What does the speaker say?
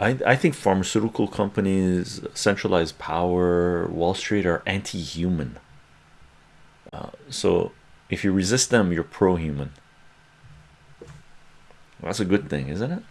I, I think pharmaceutical companies, centralized power, Wall Street are anti human. Uh, so if you resist them, you're pro human. That's a good thing, isn't it?